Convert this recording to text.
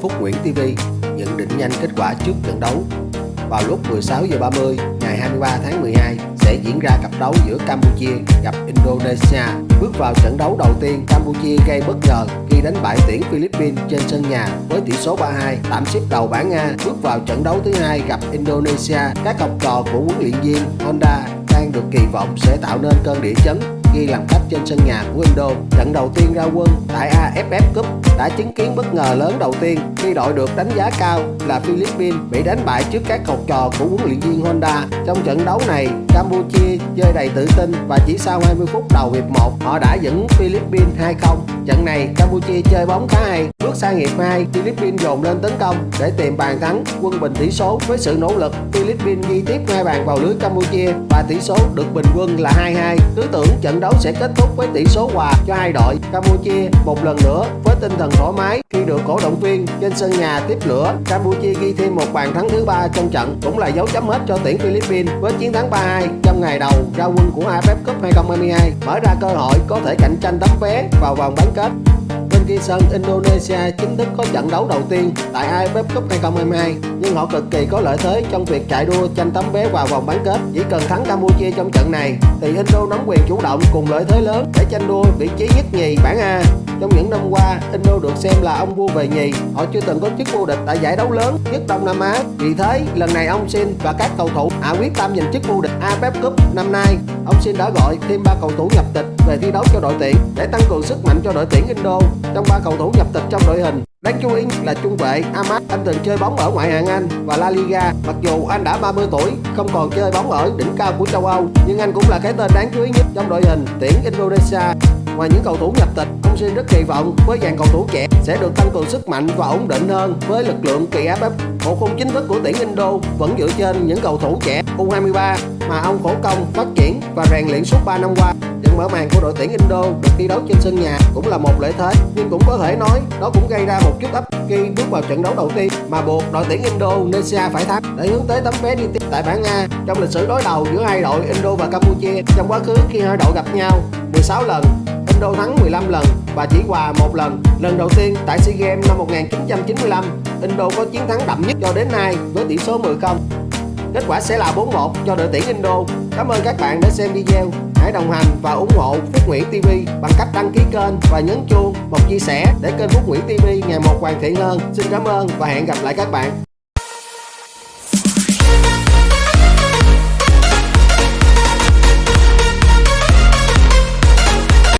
Phúc Nguyễn TV nhận định nhanh kết quả trước trận đấu. Vào lúc 16 giờ 30 ngày 23 tháng 12 sẽ diễn ra cặp đấu giữa Campuchia gặp Indonesia. Bước vào trận đấu đầu tiên, Campuchia gây bất ngờ khi đánh bại tuyển Philippines trên sân nhà với tỷ số 3-2, tạm xếp đầu bảng A. Bước vào trận đấu thứ hai gặp Indonesia, các học trò của huấn luyện viên Honda đang được kỳ vọng sẽ tạo nên cơn địa chấn khi làm khách trên sân nhà của Indo. Trận đầu tiên ra quân tại AFF Cup đã chứng kiến bất ngờ lớn đầu tiên khi đội được đánh giá cao là Philippines bị đánh bại trước các học trò của huấn luyện viên Honda. Trong trận đấu này, Campuchia chơi đầy tự tin và chỉ sau 20 phút đầu hiệp 1, họ đã dẫn Philippines 2-0. Trận này, Campuchia chơi bóng khá hay. Bước sang hiệp 2, Philippines dồn lên tấn công để tìm bàn thắng, quân bình tỷ số với sự nỗ lực. Philippines ghi tiếp hai bàn vào lưới Campuchia và tỷ số được bình quân là 2-2. Cứ tưởng trận đấu sẽ kết thúc với tỷ số hòa cho hai đội. Campuchia một lần nữa với tinh thần thoải mái khi được cổ động viên trên sân nhà tiếp lửa. Campuchia ghi thêm một bàn thắng thứ ba trong trận, cũng là dấu chấm hết cho tuyển Philippines với chiến thắng 3-2 trong ngày đầu ra quân của AFF Cup 2022 mở ra cơ hội có thể cạnh tranh tấm vé vào vòng bán kết Ghi Sơn sân Indonesia chính thức có trận đấu đầu tiên tại AFF Cup 2022 nhưng họ cực kỳ có lợi thế trong việc chạy đua tranh tấm vé vào vòng bán kết chỉ cần thắng Campuchia trong trận này thì Indo nắm quyền chủ động cùng lợi thế lớn để tranh đua vị trí nhất nhì bảng A trong những năm qua, Indo được xem là ông vua về nhì. Họ chưa từng có chức vô địch tại giải đấu lớn nhất Đông Nam Á. Vì thế, lần này ông Sin và các cầu thủ hạ quyết tâm giành chức vô địch AFF Cup năm nay. Ông Sin đã gọi thêm ba cầu thủ nhập tịch về thi đấu cho đội tuyển để tăng cường sức mạnh cho đội tuyển Indo. Trong ba cầu thủ nhập tịch trong đội hình, Đáng chú ý là trung vệ Ahmad anh từng chơi bóng ở ngoại hạng Anh và La Liga Mặc dù anh đã 30 tuổi, không còn chơi bóng ở đỉnh cao của châu Âu Nhưng anh cũng là cái tên đáng chú ý nhất trong đội hình tuyển Indonesia Ngoài những cầu thủ nhập tịch, ông Sin rất kỳ vọng với dàn cầu thủ trẻ sẽ được tăng cường sức mạnh và ổn định hơn với lực lượng kỳ AFF. Bộ khung chính thức của tuyển Indo vẫn dựa trên những cầu thủ trẻ U23 mà ông khổ công phát triển và rèn luyện suốt 3 năm qua trận mở màn của đội tuyển Indo được thi đấu trên sân nhà cũng là một lợi thế nhưng cũng có thể nói đó cũng gây ra một chút áp khi bước vào trận đấu đầu tiên mà buộc đội tuyển Indonesia phải thắng để hướng tới tấm vé đi tiếp tại bảng A trong lịch sử đối đầu giữa hai đội Indo và Campuchia trong quá khứ khi hai đội gặp nhau 16 lần Indo thắng 15 lần và chỉ hòa một lần. Lần đầu tiên tại SEA Games năm 1995, Indo có chiến thắng đậm nhất cho đến nay với tỷ số 10-0. Kết quả sẽ là 4-1 cho đội tuyển Indo. Cảm ơn các bạn đã xem video. Hãy đồng hành và ủng hộ Phúc Nguyễn TV bằng cách đăng ký kênh và nhấn chuông, một chia sẻ để kênh Phúc Nguyễn TV ngày một hoàn thiện hơn. Xin cảm ơn và hẹn gặp lại các bạn.